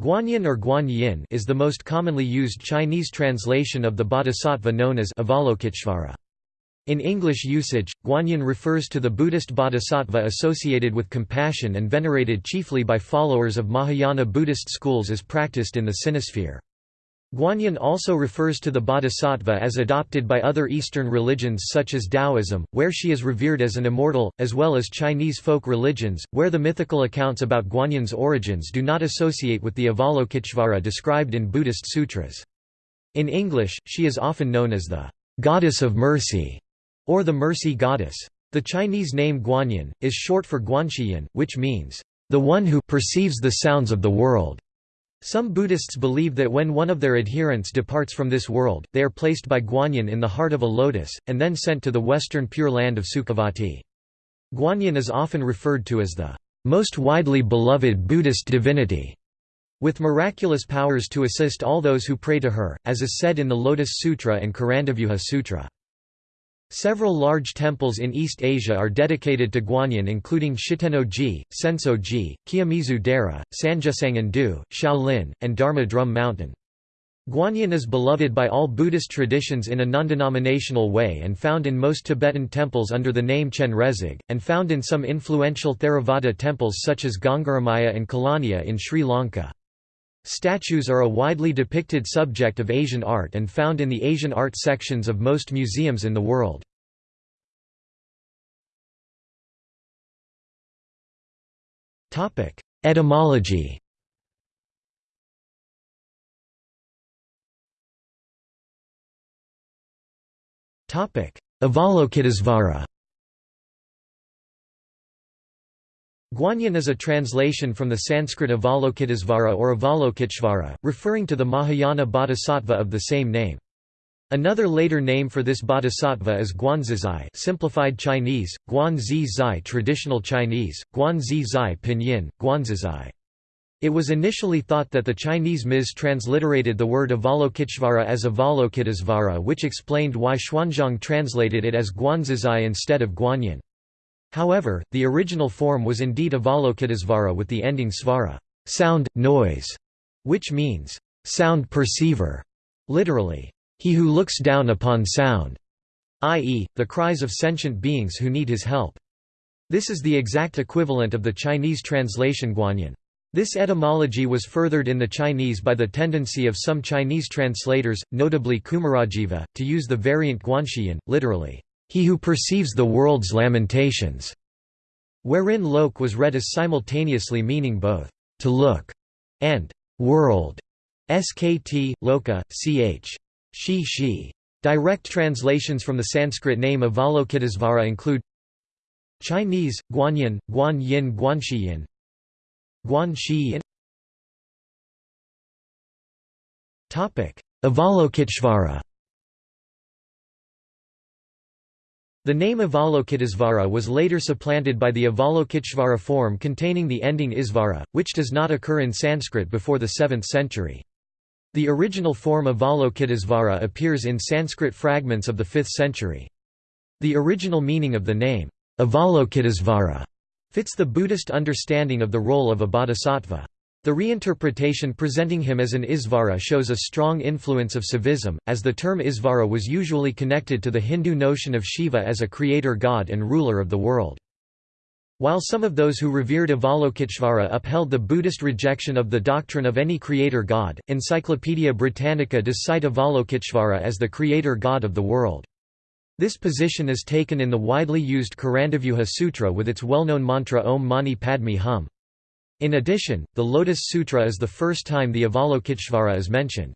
Guanyin or Guanyin is the most commonly used Chinese translation of the bodhisattva known as Avalokiteshvara. In English usage, Guanyin refers to the Buddhist bodhisattva associated with compassion and venerated chiefly by followers of Mahayana Buddhist schools as practiced in the Sinosphere. Guanyin also refers to the bodhisattva as adopted by other Eastern religions such as Taoism, where she is revered as an immortal, as well as Chinese folk religions, where the mythical accounts about Guanyin's origins do not associate with the Avalokiteshvara described in Buddhist sutras. In English, she is often known as the goddess of mercy or the mercy goddess. The Chinese name Guanyin, is short for Guanxiyin, which means, the one who perceives the sounds of the world. Some Buddhists believe that when one of their adherents departs from this world, they are placed by Guanyin in the heart of a lotus, and then sent to the western Pure Land of Sukhavati. Guanyin is often referred to as the most widely beloved Buddhist divinity, with miraculous powers to assist all those who pray to her, as is said in the Lotus Sutra and Karandavyuha Sutra. Several large temples in East Asia are dedicated to Guanyin including Shitenno-ji, Senso-ji, Kiyomizu Dera, Sanjusangen-do, Shaolin, and Dharma Drum Mountain. Guanyin is beloved by all Buddhist traditions in a non-denominational way and found in most Tibetan temples under the name Chenrezig, and found in some influential Theravada temples such as Gangaramaya and Kelaniya in Sri Lanka. Statues are a widely depicted subject of Asian art and found in the Asian art sections of most museums in the world. Etymology Avalokitesvara Guanyin is a translation from the Sanskrit Avalokitesvara or Avalokiteshvara, referring to the Mahayana bodhisattva of the same name. Another later name for this bodhisattva is Guanzizai simplified Chinese, Guanzi traditional Chinese, Guanzi pinyin, Guanzizai. It was initially thought that the Chinese mis transliterated the word Avalokiteshvara as Avalokitesvara which explained why Xuanzang translated it as Guanzizai instead of Guanyin. However, the original form was indeed Avalokitesvara with the ending svara sound, noise", which means, "...sound perceiver", literally, "...he who looks down upon sound", i.e., the cries of sentient beings who need his help. This is the exact equivalent of the Chinese translation Guanyin. This etymology was furthered in the Chinese by the tendency of some Chinese translators, notably Kumarajiva, to use the variant Guanxiyin, literally, he who perceives the world's lamentations, wherein lok was read as simultaneously meaning both to look and world. Skt, loka, ch. Shi shi. Direct translations from the Sanskrit name of Avalokitesvara include Chinese, Guanyin, Guanyin Guanxiyin Guanxiyin Avalokiteshvara The name Avalokitesvara was later supplanted by the Avalokiteshvara form containing the ending isvara, which does not occur in Sanskrit before the 7th century. The original form Avalokitesvara appears in Sanskrit fragments of the 5th century. The original meaning of the name, Avalokitesvara, fits the Buddhist understanding of the role of a bodhisattva. The reinterpretation presenting him as an Isvara shows a strong influence of Saivism, as the term Isvara was usually connected to the Hindu notion of Shiva as a creator god and ruler of the world. While some of those who revered Avalokiteshvara upheld the Buddhist rejection of the doctrine of any creator god, Encyclopaedia Britannica does cite Avalokiteshvara as the creator god of the world. This position is taken in the widely used Karandavyuha Sutra with its well-known mantra Om Mani Padme Hum. In addition, the Lotus Sutra is the first time the Avalokiteshvara is mentioned.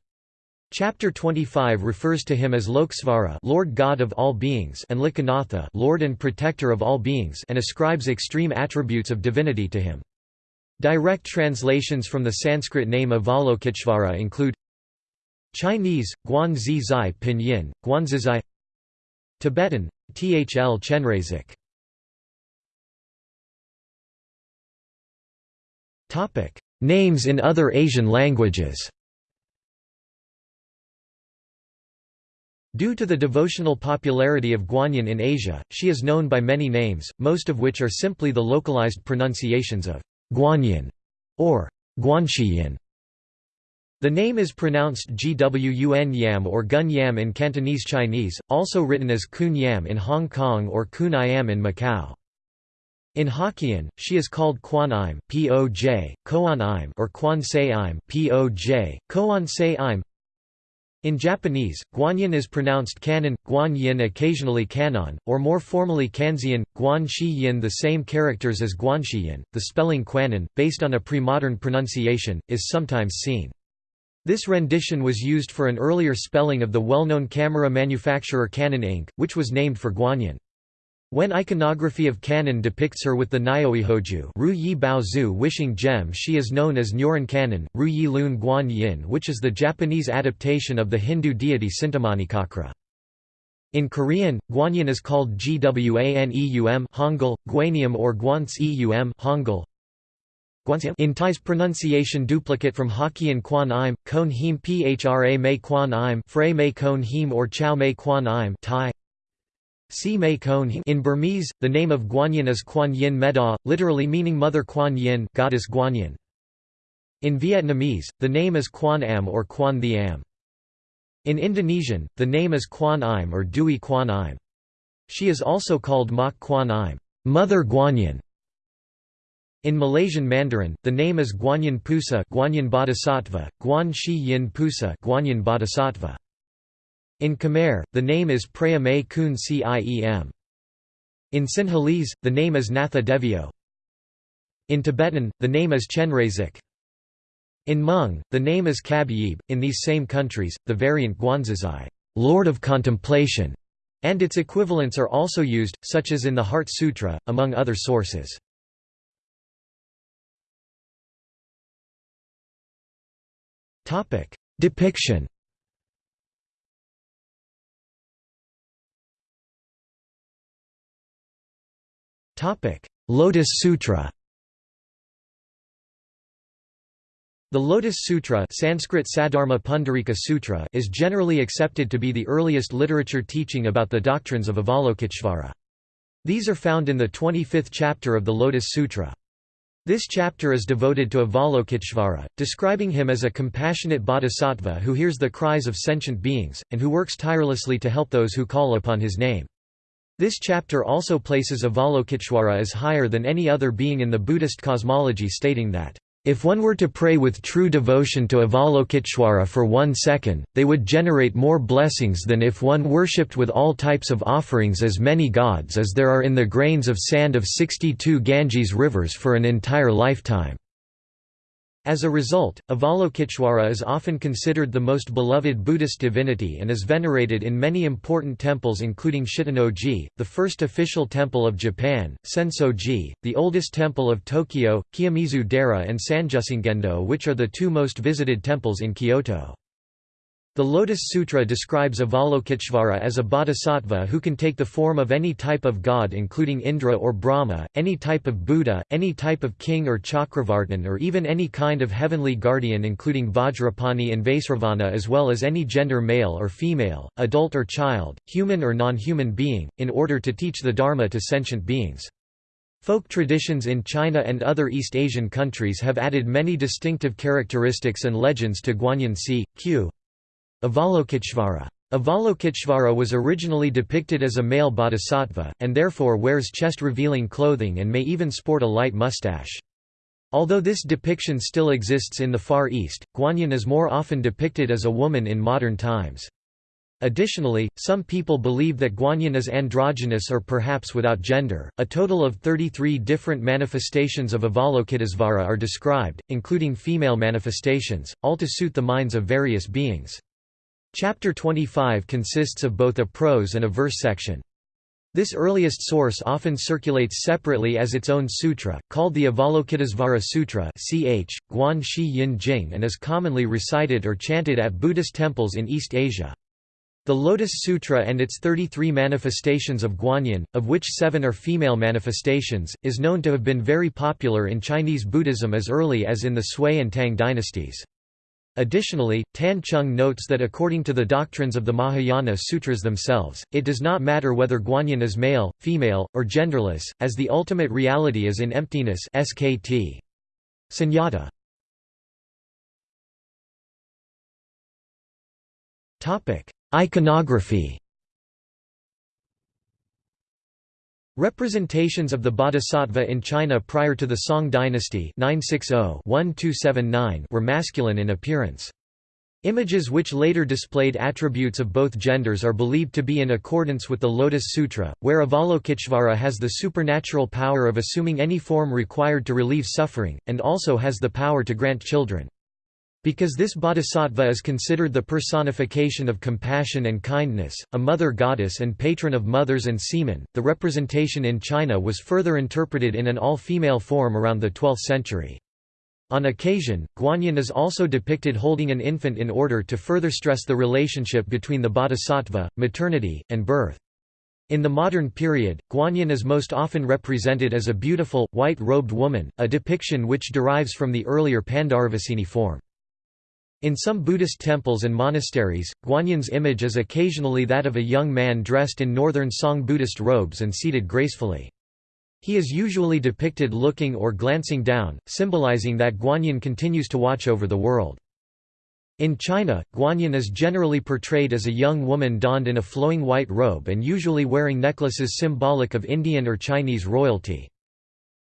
Chapter 25 refers to him as Loksvara Lord God of all beings and Lokanatha Lord and Protector of all beings and ascribes extreme attributes of divinity to him. Direct translations from the Sanskrit name Avalokiteshvara include Chinese, Guanzi Zai Pinyin, Guanzizai Tibetan, Thl Chenrezig Names in other Asian languages Due to the devotional popularity of Guanyin in Asia, she is known by many names, most of which are simply the localized pronunciations of Guanyin or Guanxiyin. The name is pronounced Gwun Yam or Gun Yam in Cantonese Chinese, also written as Kun Yam in Hong Kong or Kun Iam in Macau. In Hokkien, she is called Quan Im, Poj, Koan Im or Quan Se Im, Poj, Koan Im. In Japanese, Guanyin is pronounced Kanon, Guan Yin occasionally Kanon, or more formally Kanzeon, Guan Shi Yin the same characters as Guanxiyin. The spelling Quanon, based on a pre-modern pronunciation, is sometimes seen. This rendition was used for an earlier spelling of the well-known camera manufacturer Canon Inc., which was named for Guanyin. When iconography of Kannon depicts her with the Nyoihoju Ru Yi wishing gem she is known as Nyoran Canon, Ru Yi Lun Guan Yin which is the Japanese adaptation of the Hindu deity Sintamanichakra. In Korean, Guanyin is called Gwaneum Hangul, Guanium or Guanseum Hangul, in Thai's pronunciation duplicate from Hokkien Quan Im, Kon Phra Mei Quan Im Frey Mei Kon or Chow Mei Quan Im Thai In Burmese, the name of Guanyin is Quan Yin Meda, literally meaning Mother Quan Yin goddess Guanyin. In Vietnamese, the name is Quan Am or Quan the Am. In Indonesian, the name is Quan Im or Dui Quan Im. She is also called Mak Quan Im Mother Guanyin. In Malaysian Mandarin, the name is Guanyin Pusa Guanyin Bodhisattva, Guan Shi Yin Pusa Guanyin Bodhisattva. In Khmer, the name is Preah Mei Kun Ciem. In Sinhalese, the name is Natha Devio. In Tibetan, the name is Chenrezig. In Hmong, the name is Kab Yib. In these same countries, the variant Guanzizai, Lord of Contemplation, and its equivalents are also used, such as in the Heart Sutra, among other sources. Depiction. Lotus Sutra. The Lotus Sutra Sanskrit Saddharma Pundarika Sutra is generally accepted to be the earliest literature teaching about the doctrines of Avalokiteshvara. These are found in the 25th chapter of the Lotus Sutra. This chapter is devoted to Avalokiteshvara, describing him as a compassionate bodhisattva who hears the cries of sentient beings, and who works tirelessly to help those who call upon his name. This chapter also places Avalokiteshvara as higher than any other being in the Buddhist cosmology stating that if one were to pray with true devotion to Avalokiteshvara for one second, they would generate more blessings than if one worshipped with all types of offerings as many gods as there are in the grains of sand of 62 Ganges rivers for an entire lifetime. As a result, Avalokiteshvara is often considered the most beloved Buddhist divinity and is venerated in many important temples including Shitennoji, the first official temple of Japan, Sensoji, the oldest temple of Tokyo, Kiyomizu-dera and Sanjusangendo which are the two most visited temples in Kyoto. The Lotus Sutra describes Avalokiteshvara as a bodhisattva who can take the form of any type of god including Indra or Brahma, any type of Buddha, any type of king or Chakravartin or even any kind of heavenly guardian including Vajrapani and Vaisravana as well as any gender male or female, adult or child, human or non-human being, in order to teach the Dharma to sentient beings. Folk traditions in China and other East Asian countries have added many distinctive characteristics and legends to Guanyin Si, Q. Avalokiteshvara. Avalokiteshvara was originally depicted as a male bodhisattva, and therefore wears chest-revealing clothing and may even sport a light mustache. Although this depiction still exists in the Far East, Guanyin is more often depicted as a woman in modern times. Additionally, some people believe that Guanyin is androgynous or perhaps without gender. A total of 33 different manifestations of Avalokitesvara are described, including female manifestations, all to suit the minds of various beings. Chapter 25 consists of both a prose and a verse section. This earliest source often circulates separately as its own sutra, called the Avalokitesvara Sutra ch. Guan Shi Yin Jing and is commonly recited or chanted at Buddhist temples in East Asia. The Lotus Sutra and its 33 manifestations of Guanyin, of which seven are female manifestations, is known to have been very popular in Chinese Buddhism as early as in the Sui and Tang dynasties. Additionally, Tan Chung notes that according to the doctrines of the Mahayana sutras themselves, it does not matter whether Guanyin is male, female, or genderless, as the ultimate reality is in emptiness skt. Sunyata. Iconography Representations of the bodhisattva in China prior to the Song dynasty 960-1279 were masculine in appearance. Images which later displayed attributes of both genders are believed to be in accordance with the Lotus Sutra, where Avalokiteshvara has the supernatural power of assuming any form required to relieve suffering, and also has the power to grant children. Because this bodhisattva is considered the personification of compassion and kindness, a mother goddess and patron of mothers and seamen, the representation in China was further interpreted in an all-female form around the 12th century. On occasion, Guanyin is also depicted holding an infant in order to further stress the relationship between the bodhisattva, maternity, and birth. In the modern period, Guanyin is most often represented as a beautiful, white-robed woman, a depiction which derives from the earlier Pandaravasini form. In some Buddhist temples and monasteries, Guanyin's image is occasionally that of a young man dressed in northern Song Buddhist robes and seated gracefully. He is usually depicted looking or glancing down, symbolizing that Guanyin continues to watch over the world. In China, Guanyin is generally portrayed as a young woman donned in a flowing white robe and usually wearing necklaces symbolic of Indian or Chinese royalty.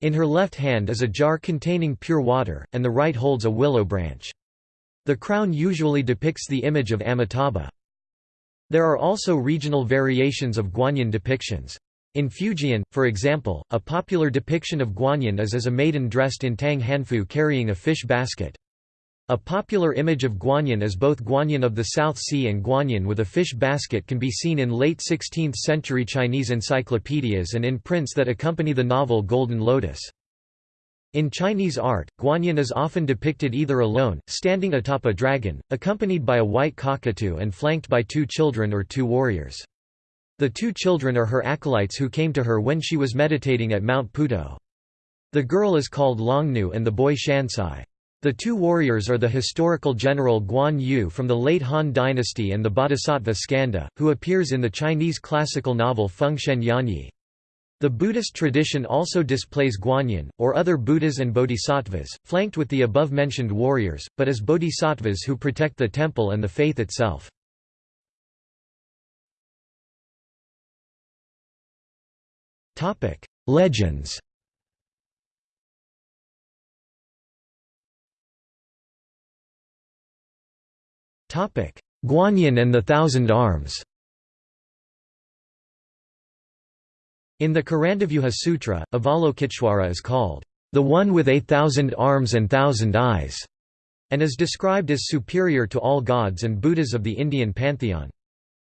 In her left hand is a jar containing pure water, and the right holds a willow branch. The crown usually depicts the image of Amitabha. There are also regional variations of Guanyin depictions. In Fujian, for example, a popular depiction of Guanyin is as a maiden dressed in tang hanfu carrying a fish basket. A popular image of Guanyin as both Guanyin of the South Sea and Guanyin with a fish basket can be seen in late 16th century Chinese encyclopedias and in prints that accompany the novel Golden Lotus. In Chinese art, Guanyin is often depicted either alone, standing atop a dragon, accompanied by a white cockatoo and flanked by two children or two warriors. The two children are her acolytes who came to her when she was meditating at Mount Puto. The girl is called Longnu and the boy Shansai. The two warriors are the historical general Guan Yu from the late Han dynasty and the bodhisattva Skanda, who appears in the Chinese classical novel Fengshen Yanyi. The Buddhist tradition also displays Guanyin, or other Buddhas and bodhisattvas, flanked with the above-mentioned warriors, but as bodhisattvas who protect the temple and the faith itself. Legends Guanyin and the Thousand Arms In the Karandavyuha Sutra, Avalokiteshvara is called, "...the one with a thousand arms and thousand eyes", and is described as superior to all gods and Buddhas of the Indian pantheon.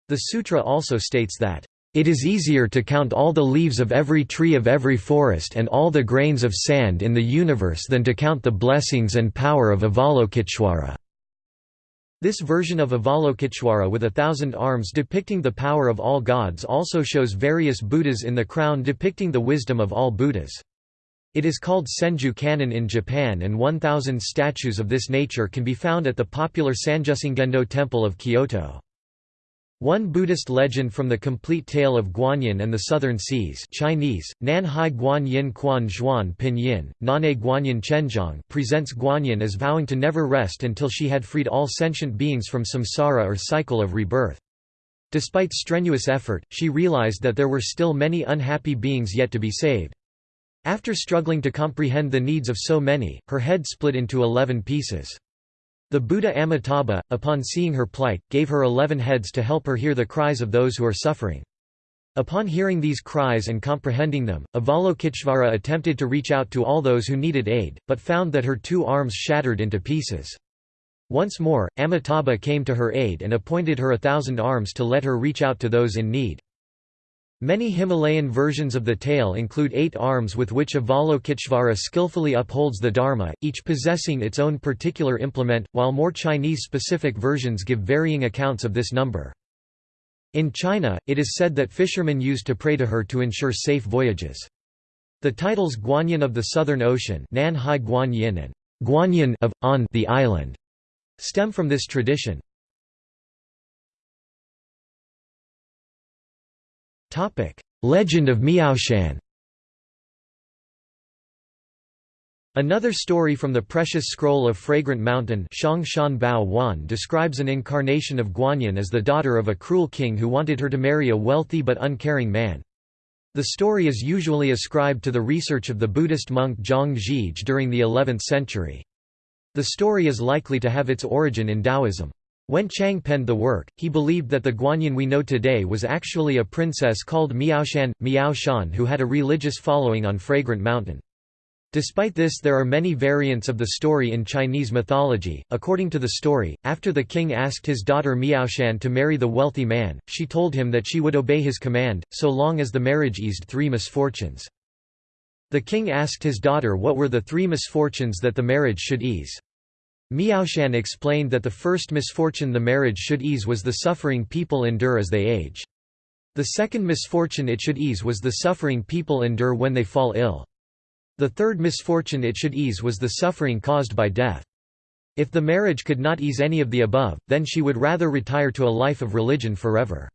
The sutra also states that, "...it is easier to count all the leaves of every tree of every forest and all the grains of sand in the universe than to count the blessings and power of Avalokiteshvara." This version of Avalokiteshvara with a thousand arms depicting the power of all gods also shows various Buddhas in the crown depicting the wisdom of all Buddhas. It is called Senju Kannon in Japan and 1,000 statues of this nature can be found at the popular Sanjusangendo Temple of Kyoto. One Buddhist legend from the complete tale of Guanyin and the Southern Seas Chinese, Nan Hai Guanyin Quan Zhuan Pinyin, Nane Guanyin Chenjiang presents Guanyin as vowing to never rest until she had freed all sentient beings from samsara or cycle of rebirth. Despite strenuous effort, she realized that there were still many unhappy beings yet to be saved. After struggling to comprehend the needs of so many, her head split into eleven pieces. The Buddha Amitabha, upon seeing her plight, gave her eleven heads to help her hear the cries of those who are suffering. Upon hearing these cries and comprehending them, Avalokiteshvara attempted to reach out to all those who needed aid, but found that her two arms shattered into pieces. Once more, Amitabha came to her aid and appointed her a thousand arms to let her reach out to those in need. Many Himalayan versions of the tale include eight arms with which Avalokiteshvara skillfully upholds the Dharma, each possessing its own particular implement, while more Chinese-specific versions give varying accounts of this number. In China, it is said that fishermen used to pray to her to ensure safe voyages. The titles Guanyin of the Southern Ocean Nan Hai Guanyin and Guanyin of, on the island stem from this tradition. Legend of Miaoshan Another story from the Precious Scroll of Fragrant Mountain describes an incarnation of Guanyin as the daughter of a cruel king who wanted her to marry a wealthy but uncaring man. The story is usually ascribed to the research of the Buddhist monk Zhang Zhige during the 11th century. The story is likely to have its origin in Taoism. When Chang penned the work, he believed that the Guanyin we know today was actually a princess called Miaoshan, Miao who had a religious following on Fragrant Mountain. Despite this there are many variants of the story in Chinese mythology. According to the story, after the king asked his daughter Miaoshan to marry the wealthy man, she told him that she would obey his command, so long as the marriage eased three misfortunes. The king asked his daughter what were the three misfortunes that the marriage should ease. Miaoshan explained that the first misfortune the marriage should ease was the suffering people endure as they age. The second misfortune it should ease was the suffering people endure when they fall ill. The third misfortune it should ease was the suffering caused by death. If the marriage could not ease any of the above, then she would rather retire to a life of religion forever.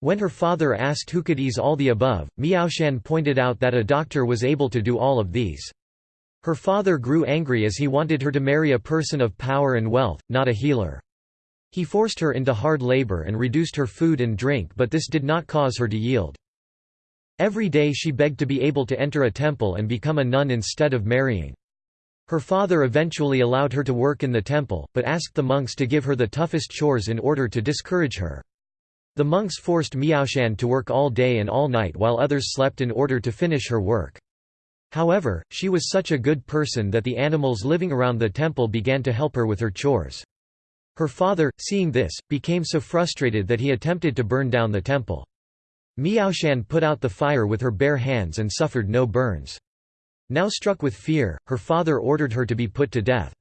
When her father asked who could ease all the above, Miaoshan pointed out that a doctor was able to do all of these. Her father grew angry as he wanted her to marry a person of power and wealth, not a healer. He forced her into hard labor and reduced her food and drink but this did not cause her to yield. Every day she begged to be able to enter a temple and become a nun instead of marrying. Her father eventually allowed her to work in the temple, but asked the monks to give her the toughest chores in order to discourage her. The monks forced Miaoshan to work all day and all night while others slept in order to finish her work. However, she was such a good person that the animals living around the temple began to help her with her chores. Her father, seeing this, became so frustrated that he attempted to burn down the temple. Miaoshan put out the fire with her bare hands and suffered no burns. Now struck with fear, her father ordered her to be put to death.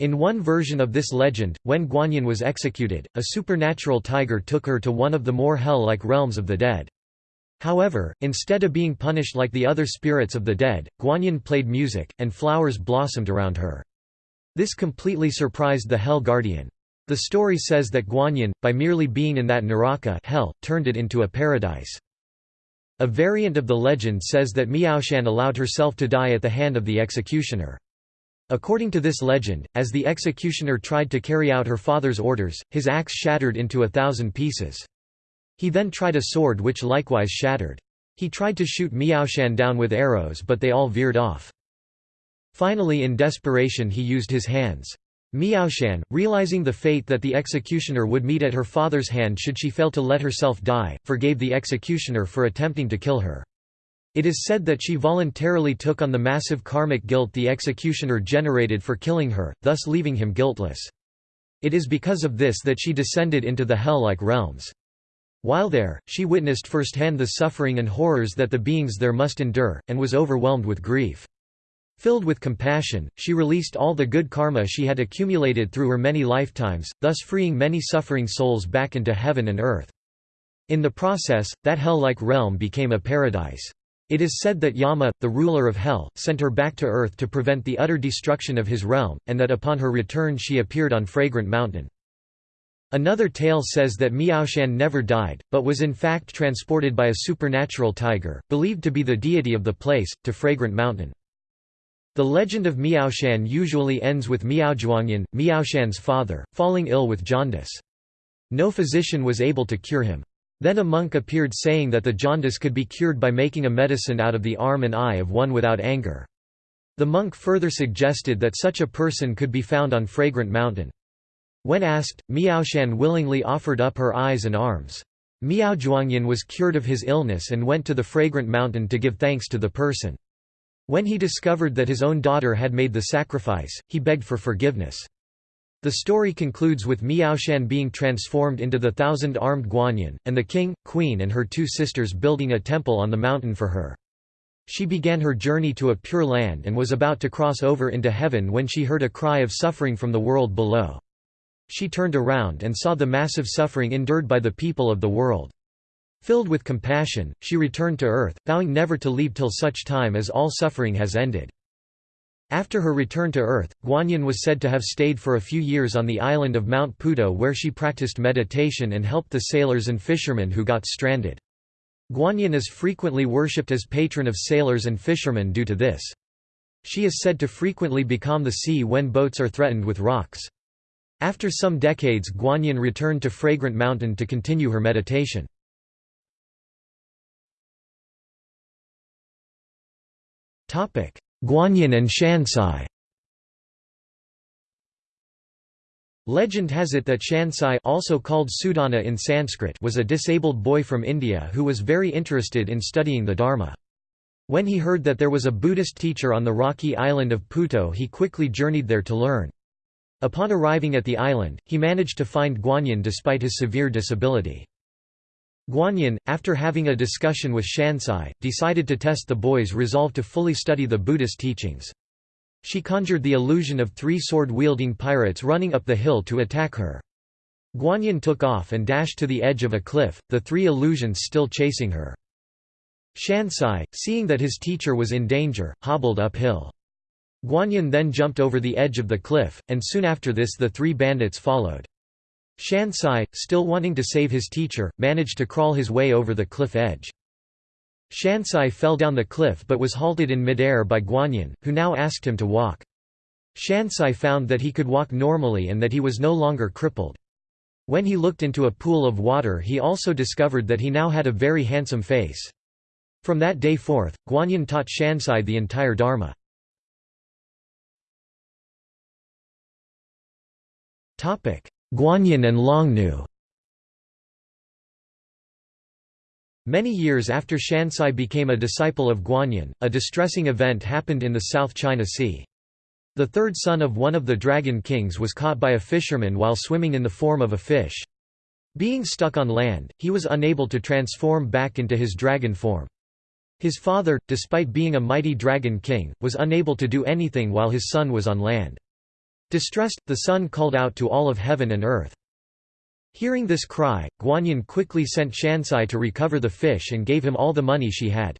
In one version of this legend, when Guanyin was executed, a supernatural tiger took her to one of the more hell-like realms of the dead. However, instead of being punished like the other spirits of the dead, Guanyin played music, and flowers blossomed around her. This completely surprised the Hell Guardian. The story says that Guanyin, by merely being in that Naraka hell, turned it into a paradise. A variant of the legend says that Miaoshan allowed herself to die at the hand of the executioner. According to this legend, as the executioner tried to carry out her father's orders, his axe shattered into a thousand pieces. He then tried a sword which likewise shattered. He tried to shoot Miaoshan down with arrows but they all veered off. Finally in desperation he used his hands. Miaoshan, realizing the fate that the executioner would meet at her father's hand should she fail to let herself die, forgave the executioner for attempting to kill her. It is said that she voluntarily took on the massive karmic guilt the executioner generated for killing her, thus leaving him guiltless. It is because of this that she descended into the hell-like realms. While there, she witnessed firsthand the suffering and horrors that the beings there must endure, and was overwhelmed with grief. Filled with compassion, she released all the good karma she had accumulated through her many lifetimes, thus freeing many suffering souls back into heaven and earth. In the process, that hell-like realm became a paradise. It is said that Yama, the ruler of hell, sent her back to earth to prevent the utter destruction of his realm, and that upon her return she appeared on Fragrant Mountain. Another tale says that Miaoshan never died, but was in fact transported by a supernatural tiger, believed to be the deity of the place, to Fragrant Mountain. The legend of Miaoshan usually ends with Miaozhuangyan, Miaoshan's father, falling ill with jaundice. No physician was able to cure him. Then a monk appeared saying that the jaundice could be cured by making a medicine out of the arm and eye of one without anger. The monk further suggested that such a person could be found on Fragrant Mountain. When asked, Miaoshan willingly offered up her eyes and arms. Miaozhuangyan was cured of his illness and went to the Fragrant Mountain to give thanks to the person. When he discovered that his own daughter had made the sacrifice, he begged for forgiveness. The story concludes with Miaoshan being transformed into the thousand-armed Guanyin, and the king, queen and her two sisters building a temple on the mountain for her. She began her journey to a pure land and was about to cross over into heaven when she heard a cry of suffering from the world below. She turned around and saw the massive suffering endured by the people of the world. Filled with compassion, she returned to earth, vowing never to leave till such time as all suffering has ended. After her return to earth, Guanyin was said to have stayed for a few years on the island of Mount Puto where she practiced meditation and helped the sailors and fishermen who got stranded. Guanyin is frequently worshipped as patron of sailors and fishermen due to this. She is said to frequently become the sea when boats are threatened with rocks. After some decades Guanyin returned to Fragrant Mountain to continue her meditation. Guanyin and Shansai Legend has it that Shansai also called Sudana in Sanskrit was a disabled boy from India who was very interested in studying the Dharma. When he heard that there was a Buddhist teacher on the rocky island of Puto he quickly journeyed there to learn. Upon arriving at the island, he managed to find Guanyin despite his severe disability. Guanyin, after having a discussion with Shansai, decided to test the boy's resolve to fully study the Buddhist teachings. She conjured the illusion of three sword-wielding pirates running up the hill to attack her. Guanyin took off and dashed to the edge of a cliff, the three illusions still chasing her. Shansai, seeing that his teacher was in danger, hobbled uphill. Guanyin then jumped over the edge of the cliff, and soon after this the three bandits followed. Shansai, still wanting to save his teacher, managed to crawl his way over the cliff edge. Shansai fell down the cliff but was halted in midair by Guanyin, who now asked him to walk. Shansai found that he could walk normally and that he was no longer crippled. When he looked into a pool of water he also discovered that he now had a very handsome face. From that day forth, Guanyin taught Shansai the entire Dharma. Guanyin and Longnu Many years after Shansai became a disciple of Guanyin, a distressing event happened in the South China Sea. The third son of one of the Dragon Kings was caught by a fisherman while swimming in the form of a fish. Being stuck on land, he was unable to transform back into his dragon form. His father, despite being a mighty dragon king, was unable to do anything while his son was on land. Distressed, the son called out to all of heaven and earth. Hearing this cry, Guanyin quickly sent Shansai to recover the fish and gave him all the money she had.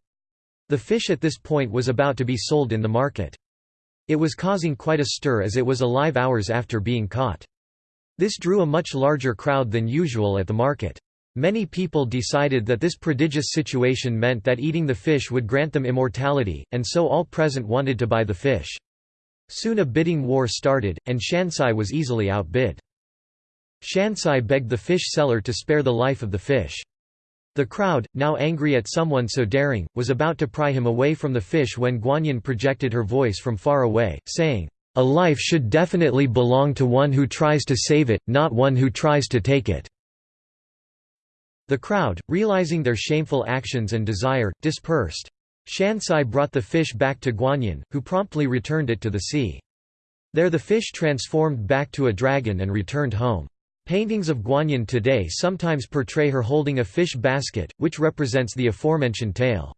The fish at this point was about to be sold in the market. It was causing quite a stir as it was alive hours after being caught. This drew a much larger crowd than usual at the market. Many people decided that this prodigious situation meant that eating the fish would grant them immortality, and so all present wanted to buy the fish. Soon a bidding war started, and Shansai was easily outbid. Shansai begged the fish seller to spare the life of the fish. The crowd, now angry at someone so daring, was about to pry him away from the fish when Guanyin projected her voice from far away, saying, "'A life should definitely belong to one who tries to save it, not one who tries to take it." The crowd, realizing their shameful actions and desire, dispersed. Shansai brought the fish back to Guanyin, who promptly returned it to the sea. There the fish transformed back to a dragon and returned home. Paintings of Guanyin today sometimes portray her holding a fish basket, which represents the aforementioned tale.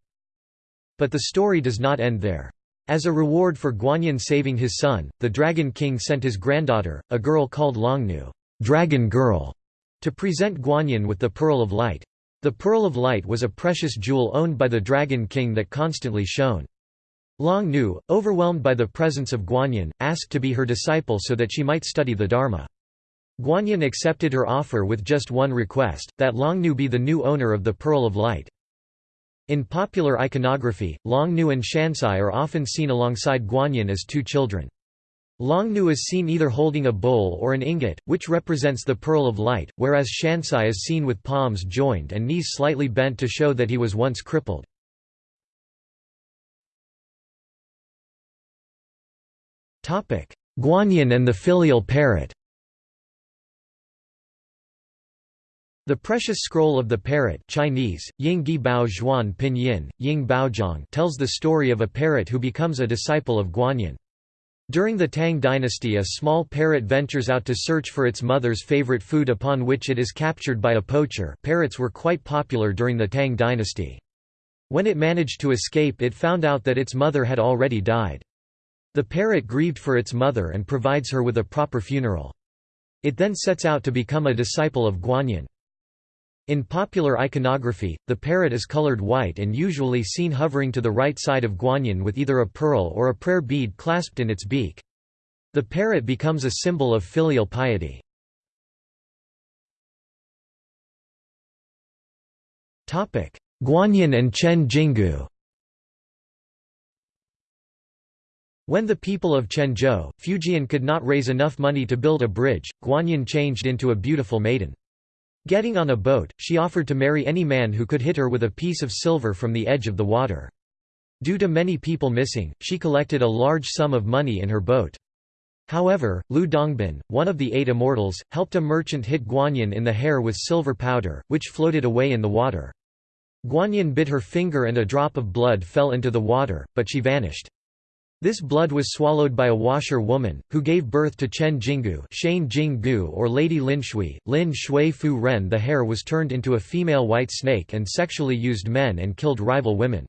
But the story does not end there. As a reward for Guanyin saving his son, the Dragon King sent his granddaughter, a girl called Longnu Dragon Girl, to present Guanyin with the Pearl of Light. The Pearl of Light was a precious jewel owned by the Dragon King that constantly shone. Longnu, overwhelmed by the presence of Guanyin, asked to be her disciple so that she might study the Dharma. Guanyin accepted her offer with just one request, that Longnu be the new owner of the Pearl of Light. In popular iconography, Longnu and Shansai are often seen alongside Guanyin as two children. Longnu is seen either holding a bowl or an ingot, which represents the Pearl of Light, whereas Shansai is seen with palms joined and knees slightly bent to show that he was once crippled. Guanyin and the filial parrot The precious scroll of the parrot Chinese, Ying Gi Bao Zhuan Pinyin, Ying tells the story of a parrot who becomes a disciple of Guanyin. During the Tang dynasty a small parrot ventures out to search for its mother's favorite food upon which it is captured by a poacher parrots were quite popular during the Tang dynasty. When it managed to escape it found out that its mother had already died. The parrot grieved for its mother and provides her with a proper funeral. It then sets out to become a disciple of Guanyin. In popular iconography, the parrot is colored white and usually seen hovering to the right side of Guanyin with either a pearl or a prayer bead clasped in its beak. The parrot becomes a symbol of filial piety. Guanyin and Chen Jinggu When the people of Chenzhou, Fujian could not raise enough money to build a bridge, Guanyin changed into a beautiful maiden. Getting on a boat, she offered to marry any man who could hit her with a piece of silver from the edge of the water. Due to many people missing, she collected a large sum of money in her boat. However, Lu Dongbin, one of the eight immortals, helped a merchant hit Guanyin in the hair with silver powder, which floated away in the water. Guanyin bit her finger and a drop of blood fell into the water, but she vanished. This blood was swallowed by a washer woman, who gave birth to Chen Jinggu Shane Jinggu or Lady Lin Shui, Lin Shui Fu Ren The hair was turned into a female white snake and sexually used men and killed rival women.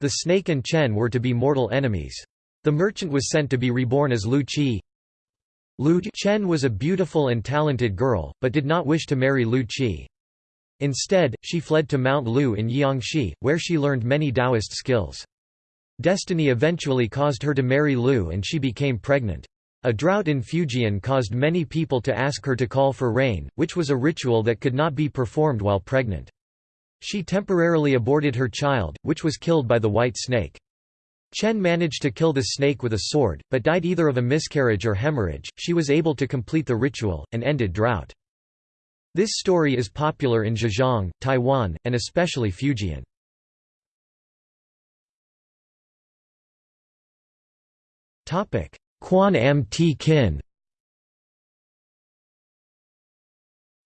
The snake and Chen were to be mortal enemies. The merchant was sent to be reborn as Lu Qi. Lu Chen was a beautiful and talented girl, but did not wish to marry Lu Qi. Instead, she fled to Mount Lu in Jiangxi, where she learned many Taoist skills. Destiny eventually caused her to marry Lu and she became pregnant. A drought in Fujian caused many people to ask her to call for rain, which was a ritual that could not be performed while pregnant. She temporarily aborted her child, which was killed by the white snake. Chen managed to kill the snake with a sword, but died either of a miscarriage or hemorrhage. She was able to complete the ritual, and ended drought. This story is popular in Zhejiang, Taiwan, and especially Fujian. Quan Am T Kin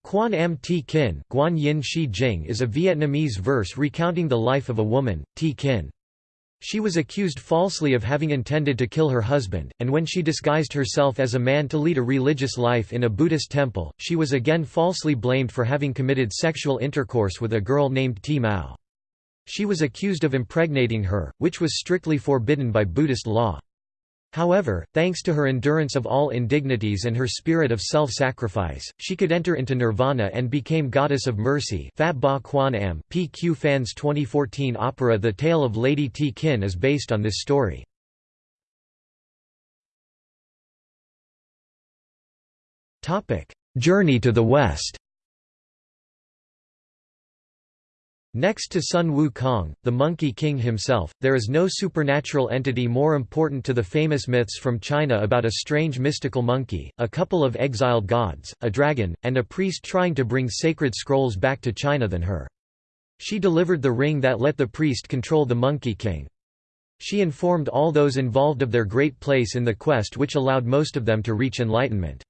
Quan Am T Kin Guan Yin Shi Jing is a Vietnamese verse recounting the life of a woman, T Kin. She was accused falsely of having intended to kill her husband, and when she disguised herself as a man to lead a religious life in a Buddhist temple, she was again falsely blamed for having committed sexual intercourse with a girl named T Mao. She was accused of impregnating her, which was strictly forbidden by Buddhist law. However, thanks to her endurance of all indignities and her spirit of self-sacrifice, she could enter into nirvana and became goddess of mercy Phat Ba Quan Am. PQ Fans 2014 opera The Tale of Lady T Kin is based on this story. Journey to the West Next to Sun Wukong, the Monkey King himself, there is no supernatural entity more important to the famous myths from China about a strange mystical monkey, a couple of exiled gods, a dragon, and a priest trying to bring sacred scrolls back to China than her. She delivered the ring that let the priest control the Monkey King. She informed all those involved of their great place in the quest which allowed most of them to reach enlightenment.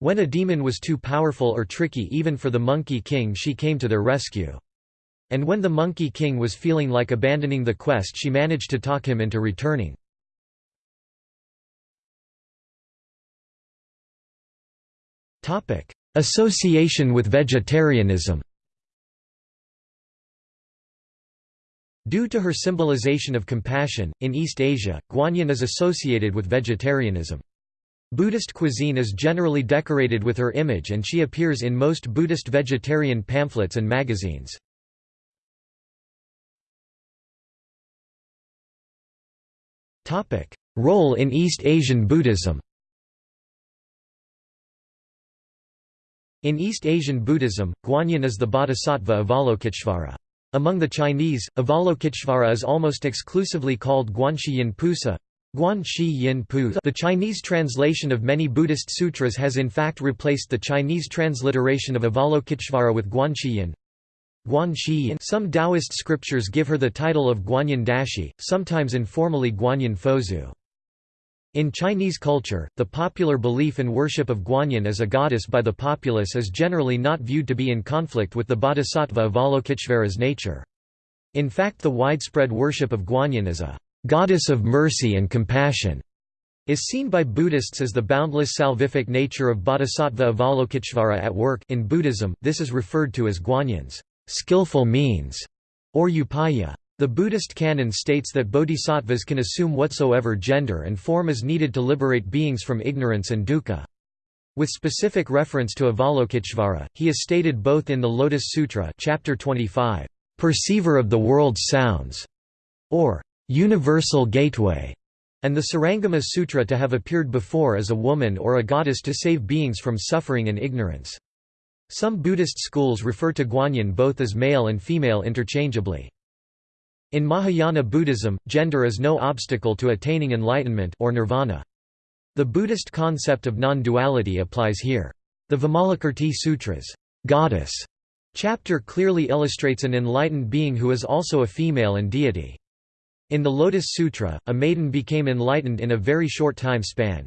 When a demon was too powerful or tricky even for the Monkey King she came to their rescue. And when the Monkey King was feeling like abandoning the quest she managed to talk him into returning. Association with vegetarianism Due to her symbolization of compassion, in East Asia, Guanyin is associated with vegetarianism. Buddhist cuisine is generally decorated with her image and she appears in most Buddhist vegetarian pamphlets and magazines. Role in East Asian Buddhism In East Asian Buddhism, Guanyin is the bodhisattva Avalokiteshvara. Among the Chinese, Avalokiteshvara is almost exclusively called Guanxi Yin Pusa. The Chinese translation of many Buddhist sutras has in fact replaced the Chinese transliteration of Avalokiteshvara with Some Taoist scriptures give her the title of Guanyin Dashi, sometimes informally Guanyin Fozu. In Chinese culture, the popular belief and worship of Guanyin as a goddess by the populace is generally not viewed to be in conflict with the bodhisattva Avalokiteshvara's nature. In fact the widespread worship of Guanyin as a goddess of mercy and compassion is seen by Buddhists as the boundless salvific nature of Bodhisattva Avalokiteshvara at work in Buddhism, this is referred to as Guanyin's skillful means, or upaya. The Buddhist canon states that bodhisattvas can assume whatsoever gender and form is needed to liberate beings from ignorance and dukkha. With specific reference to Avalokiteshvara, he is stated both in the Lotus Sutra chapter 25, "'Perceiver of the world's sounds' or "'Universal Gateway' and the Surangama Sutra to have appeared before as a woman or a goddess to save beings from suffering and ignorance. Some Buddhist schools refer to Guanyin both as male and female interchangeably. In Mahayana Buddhism, gender is no obstacle to attaining enlightenment or nirvana. The Buddhist concept of non-duality applies here. The Vimalakirti Sutra's goddess chapter clearly illustrates an enlightened being who is also a female and deity. In the Lotus Sutra, a maiden became enlightened in a very short time span.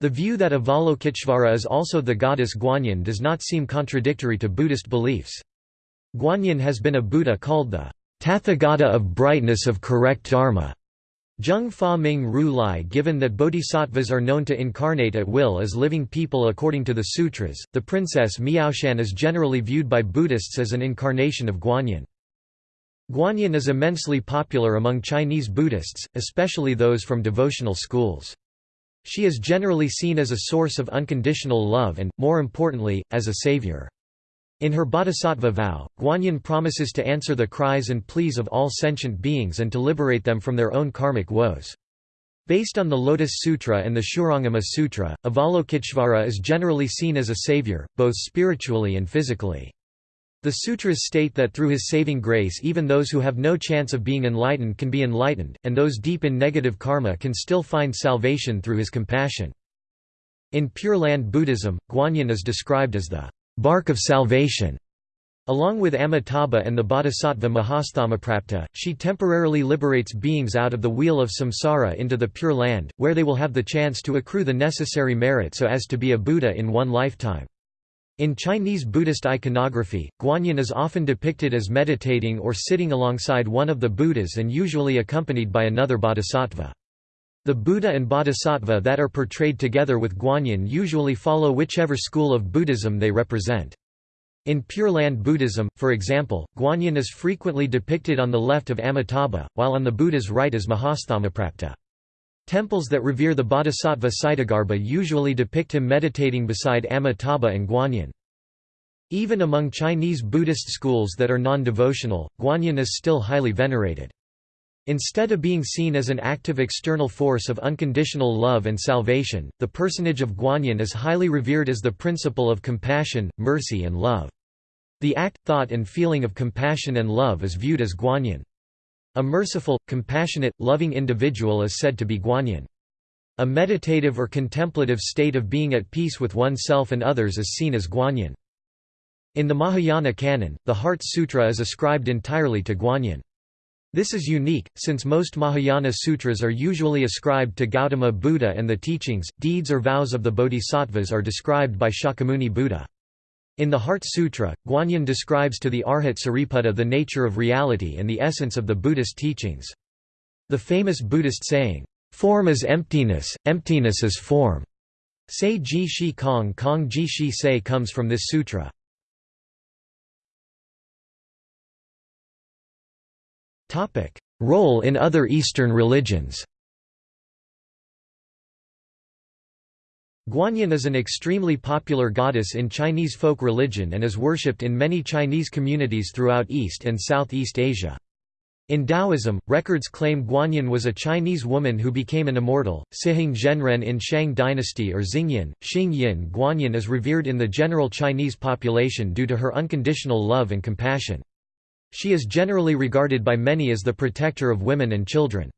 The view that Avalokiteshvara is also the goddess Guanyin does not seem contradictory to Buddhist beliefs. Guanyin has been a Buddha called the Tathagata of brightness of correct dharma. Zheng Fa Ming Ru Lai Given that bodhisattvas are known to incarnate at will as living people according to the sutras, the princess Miaoshan is generally viewed by Buddhists as an incarnation of Guanyin. Guanyin is immensely popular among Chinese Buddhists, especially those from devotional schools. She is generally seen as a source of unconditional love and, more importantly, as a savior. In her bodhisattva vow, Guanyin promises to answer the cries and pleas of all sentient beings and to liberate them from their own karmic woes. Based on the Lotus Sutra and the Shurangama Sutra, Avalokiteshvara is generally seen as a savior, both spiritually and physically. The sutras state that through his saving grace even those who have no chance of being enlightened can be enlightened, and those deep in negative karma can still find salvation through his compassion. In Pure Land Buddhism, Guanyin is described as the bark of salvation. Along with Amitabha and the bodhisattva Mahasthamaprapta, she temporarily liberates beings out of the wheel of samsara into the Pure Land, where they will have the chance to accrue the necessary merit so as to be a Buddha in one lifetime. In Chinese Buddhist iconography, Guanyin is often depicted as meditating or sitting alongside one of the Buddhas and usually accompanied by another bodhisattva. The Buddha and Bodhisattva that are portrayed together with Guanyin usually follow whichever school of Buddhism they represent. In Pure Land Buddhism, for example, Guanyin is frequently depicted on the left of Amitabha, while on the Buddha's right is Mahasthamaprapta. Temples that revere the Bodhisattva Ksitigarbha usually depict him meditating beside Amitabha and Guanyin. Even among Chinese Buddhist schools that are non-devotional, Guanyin is still highly venerated. Instead of being seen as an active external force of unconditional love and salvation, the personage of Guanyin is highly revered as the principle of compassion, mercy and love. The act, thought and feeling of compassion and love is viewed as Guanyin. A merciful, compassionate, loving individual is said to be Guanyin. A meditative or contemplative state of being at peace with oneself and others is seen as Guanyin. In the Mahayana canon, the Heart Sutra is ascribed entirely to Guanyin. This is unique, since most Mahayana sutras are usually ascribed to Gautama Buddha and the teachings, deeds or vows of the bodhisattvas are described by Shakyamuni Buddha. In the Heart Sutra, Guanyin describes to the Arhat Sariputta the nature of reality and the essence of the Buddhist teachings. The famous Buddhist saying, "'Form is emptiness, emptiness is form' Say Ji Shi Kong Kong Ji Shi Say comes from this sutra. Role in other Eastern religions. Guanyin is an extremely popular goddess in Chinese folk religion and is worshipped in many Chinese communities throughout East and Southeast Asia. In Taoism, records claim Guanyin was a Chinese woman who became an immortal. Sihing Zhenren in Shang dynasty or Xingyin, Xing Yin Guanyin is revered in the general Chinese population due to her unconditional love and compassion. She is generally regarded by many as the protector of women and children.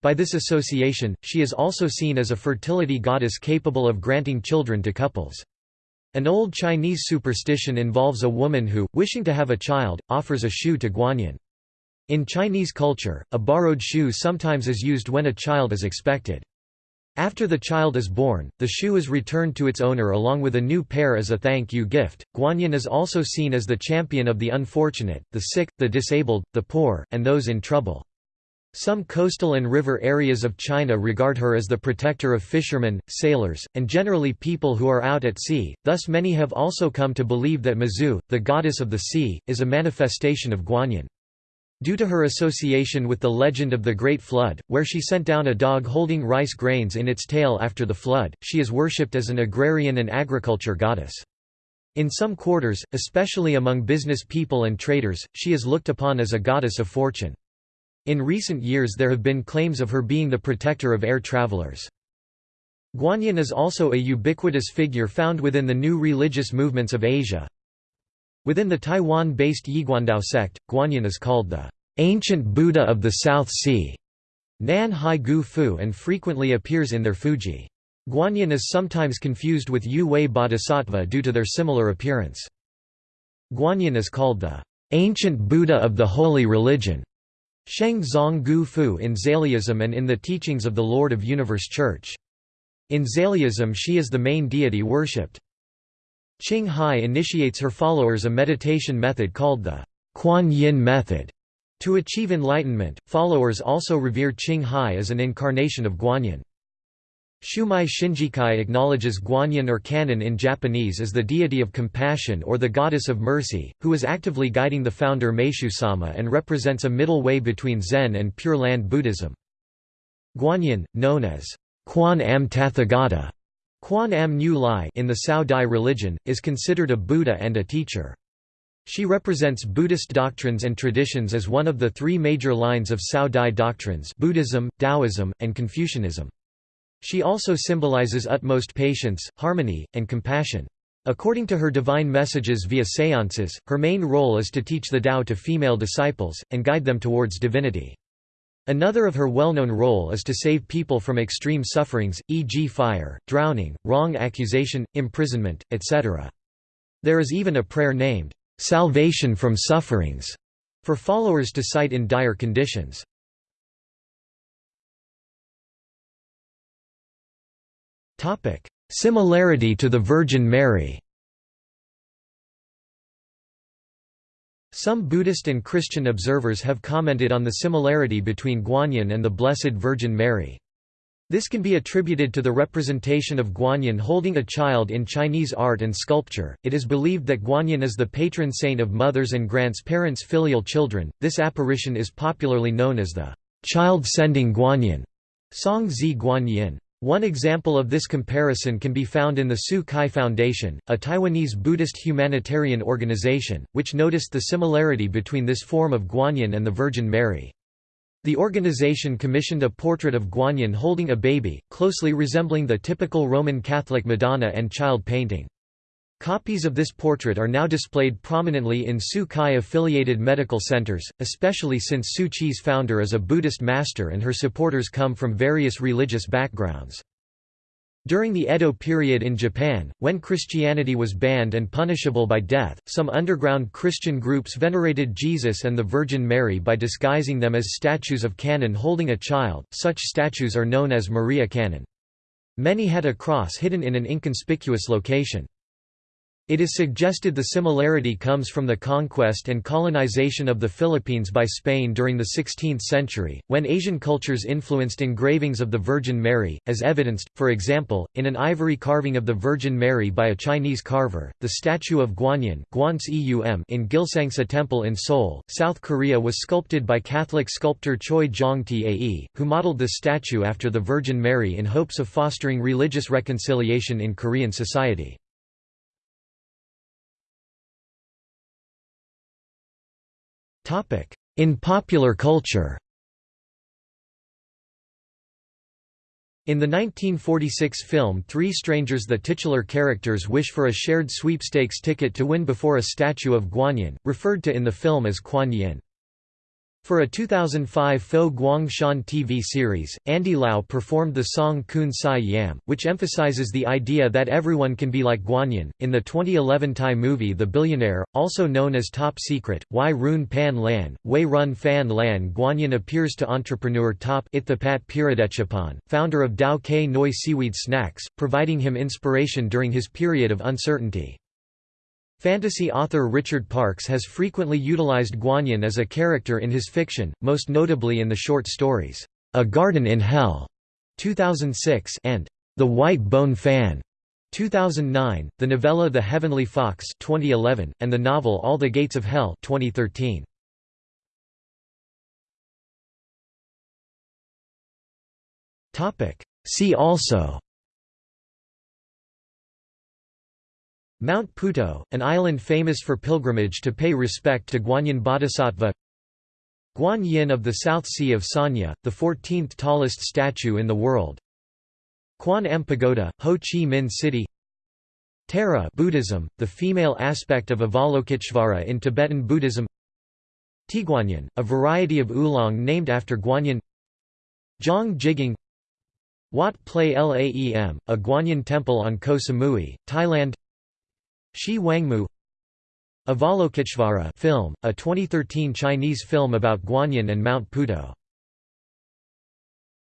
By this association, she is also seen as a fertility goddess capable of granting children to couples. An old Chinese superstition involves a woman who, wishing to have a child, offers a shoe to Guanyin. In Chinese culture, a borrowed shoe sometimes is used when a child is expected. After the child is born, the shoe is returned to its owner along with a new pair as a thank you gift. Guanyin is also seen as the champion of the unfortunate, the sick, the disabled, the poor, and those in trouble. Some coastal and river areas of China regard her as the protector of fishermen, sailors, and generally people who are out at sea, thus many have also come to believe that Mazu, the goddess of the sea, is a manifestation of Guanyin. Due to her association with the legend of the Great Flood, where she sent down a dog holding rice grains in its tail after the flood, she is worshipped as an agrarian and agriculture goddess. In some quarters, especially among business people and traders, she is looked upon as a goddess of fortune. In recent years there have been claims of her being the protector of air travelers. Guanyin is also a ubiquitous figure found within the new religious movements of Asia, Within the Taiwan-based Yiguandao sect, Guanyin is called the ancient Buddha of the South Sea, Nan Hai Gu Fu and frequently appears in their Fuji. Guanyin is sometimes confused with Yu Wei Bodhisattva due to their similar appearance. Guanyin is called the ancient Buddha of the holy religion, Sheng Zong Gu Fu in Zaliism and in the teachings of the Lord of Universe Church. In Zaliism she is the main deity worshipped. Ching Hai initiates her followers a meditation method called the Kuan Yin method. To achieve enlightenment, followers also revere Ching Hai as an incarnation of Guanyin. Shumai Shinjikai acknowledges Guanyin or Kannon in Japanese as the deity of compassion or the goddess of mercy, who is actively guiding the founder Meishu-sama and represents a middle way between Zen and Pure Land Buddhism. Guanyin, known as Quan Am Tathagata Quan Am Nu Lai in the Cao Dai religion, is considered a Buddha and a teacher. She represents Buddhist doctrines and traditions as one of the three major lines of Cao Dai doctrines Buddhism, Taoism, and Confucianism. She also symbolizes utmost patience, harmony, and compassion. According to her divine messages via seances, her main role is to teach the Tao to female disciples, and guide them towards divinity. Another of her well-known role is to save people from extreme sufferings, e.g. fire, drowning, wrong accusation, imprisonment, etc. There is even a prayer named, "'Salvation from Sufferings' for followers to cite in dire conditions. Similarity to the Virgin Mary Some Buddhist and Christian observers have commented on the similarity between Guanyin and the Blessed Virgin Mary. This can be attributed to the representation of Guanyin holding a child in Chinese art and sculpture. It is believed that Guanyin is the patron saint of mothers and grants parents filial children. This apparition is popularly known as the child sending Guanyin, Song Zi Guanyin. One example of this comparison can be found in the Tzu Chi Foundation, a Taiwanese Buddhist humanitarian organization, which noticed the similarity between this form of Guanyin and the Virgin Mary. The organization commissioned a portrait of Guanyin holding a baby, closely resembling the typical Roman Catholic Madonna and child painting. Copies of this portrait are now displayed prominently in Tzu Chi affiliated medical centers, especially since Tzu Chi's founder is a Buddhist master and her supporters come from various religious backgrounds. During the Edo period in Japan, when Christianity was banned and punishable by death, some underground Christian groups venerated Jesus and the Virgin Mary by disguising them as statues of Kannon holding a child. Such statues are known as Maria Kannon. Many had a cross hidden in an inconspicuous location. It is suggested the similarity comes from the conquest and colonization of the Philippines by Spain during the 16th century, when Asian cultures influenced engravings of the Virgin Mary, as evidenced, for example, in an ivory carving of the Virgin Mary by a Chinese carver. The statue of Guanyin in Gilsangsa Temple in Seoul, South Korea was sculpted by Catholic sculptor Choi Jong Tae, who modeled the statue after the Virgin Mary in hopes of fostering religious reconciliation in Korean society. In popular culture In the 1946 film Three Strangers the titular characters wish for a shared sweepstakes ticket to win before a statue of Guanyin, referred to in the film as Kuan Yin. For a 2005 Fo Guangshan TV series, Andy Lau performed the song Kun Sai Yam, which emphasizes the idea that everyone can be like Guanyin. In the 2011 Thai movie The Billionaire, also known as Top Secret, Wai Run Pan Lan, Wei Run Fan Lan Guanyin appears to entrepreneur Top Itthipat Peeradechapan, founder of Tao Kae Noi Seaweed Snacks, providing him inspiration during his period of uncertainty. Fantasy author Richard Parks has frequently utilized Guanyin as a character in his fiction, most notably in the short stories, A Garden in Hell 2006 and The White Bone Fan 2009, the novella The Heavenly Fox 2011, and the novel All the Gates of Hell 2013. See also Mount Putuo, an island famous for pilgrimage to pay respect to Guanyin Bodhisattva. Guan Yin of the South Sea of Sanya, the 14th tallest statue in the world. Quan Am Pagoda, Ho Chi Minh City. Tara Buddhism, the female aspect of Avalokiteshvara in Tibetan Buddhism. Tieguanyin, a variety of oolong named after Guanyin. Zhang Jigang Wat Plai Laem, a Guanyin temple on Koh Samui, Thailand Xi Wangmu Avalokiteshvara film, a 2013 Chinese film about Guanyin and Mount Putuo